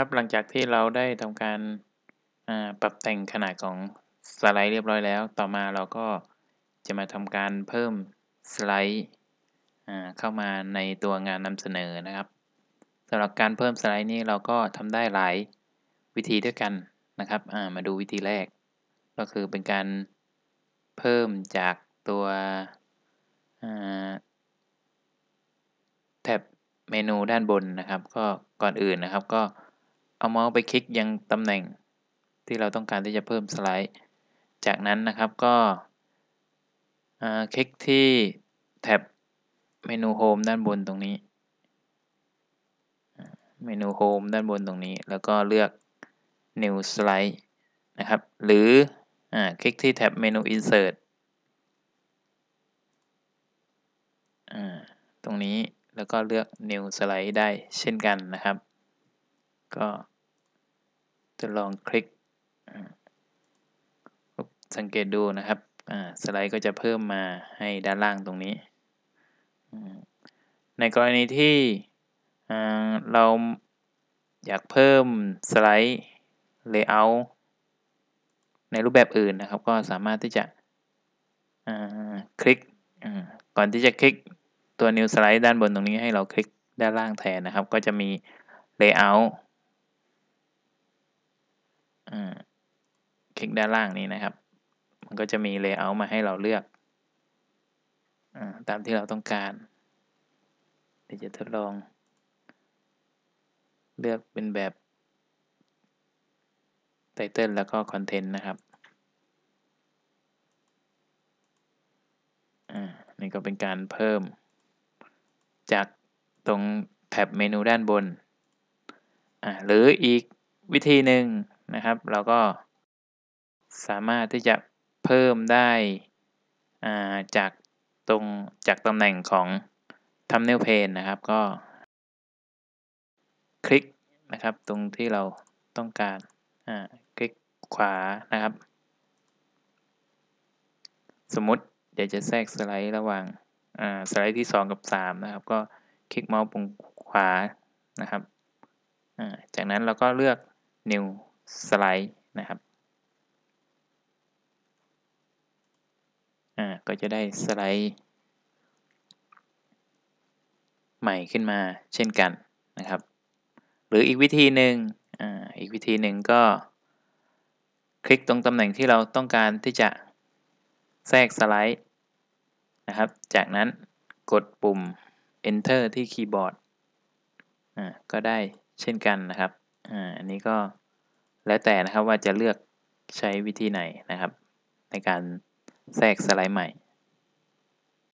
ครับหลังจากที่เราได้ทำการปรับแต่งขนาดของสไลด์เรียบร้อยแล้ว ต่อมาเราก็จะมาทำการเพิ่มสไลด์เข้ามาในตัวงานนำเสนอนะครับสำหรับการเพิ่มสไลด์นี้เราก็ทำได้หลายวิธีด้วยกันนะครับามาดูวิธีแรก ก็คือเป็นการเพิ่มจากตัวแท็บเมนูด้านบนนะครับ ก็ก่อนอื่นนะครับก็ เอาเมาส์ไปคลิกยังตำแหน่งที่เราต้องการที่จะเพิ่มสไลด์ จากนั้นนะครับก็คลิกที่แท็บเมนูโฮมด้านบนตรงนี้ เมนูโฮมด้านบนตรงนี้ แล้วก็เลือก new slide นะครับ หรืออคลิกที่แท็บเมนู insert ตรงนี้แล้วก็เลือก new slide ได้เช่นกันนะครับ ก็จะลองคลิกสังเกตดูนะครับสไลด์ก็จะเพิ่มมาให้ด้านล่างตรงนี้ ในกรณีที่เราอยากเพิ่มสไลด์ Layout ในรูปแบบอื่นนะครับ ก็สามารถที่จะคลิกก่อนที่จะคลิกตัว New Slide ด้านบนตรงนี้ให้เราคลิกด้านล่างแทนนะครับ ก็จะมี Layout คลิกด้านล่างนี้นะครับ มันก็จะมี Layout มาให้เราเลือกอตามที่เราต้องการ เดี๋ยวจะทดลอง เลือกเป็นแบบไตเติลแล้วก็คอนเทนต์นะครับนี่ก็เป็นการเพิ่ม จากตรงแท็บเมนูด้านบน หรืออีกวิธีหนึ่ง นะครับ เราก็สามารถที่จะเพิ่มได้จากตรงจากตำแหน่งของ thumbnail pane นะครับ ก็ คลิกนะครับตรงที่เราต้องการคลิกขวานะครับ สมมติอยากจะแทรกสไลด์ระหว่างสไลด์ที่ 2 กับ 3 นะครับ ก็คลิกเมาส์ปุ่มขวานะครับ จากนั้นเราก็เลือก new slide นะครับอ่าก็จะได้สไลด์ ใหม่ขึ้นมาเช่นกันนะครับ หรืออีกวิธีหนึ่งอ่าอีกวิธีหนึ่งก็คลิกตรงตำแหน่งที่เราต้องการที่จะแทรกสไลด์นะครับ จากนั้นกดปุ่ม enter ที่คีย์บอร์ด อ่า ก็ได้เช่นกันนะครับ อ่า อันนี้ก็ แล้วแต่นะครับว่าจะเลือกใช้วิธีไหนนะครับ ในการแทรกสไลด์ใหม่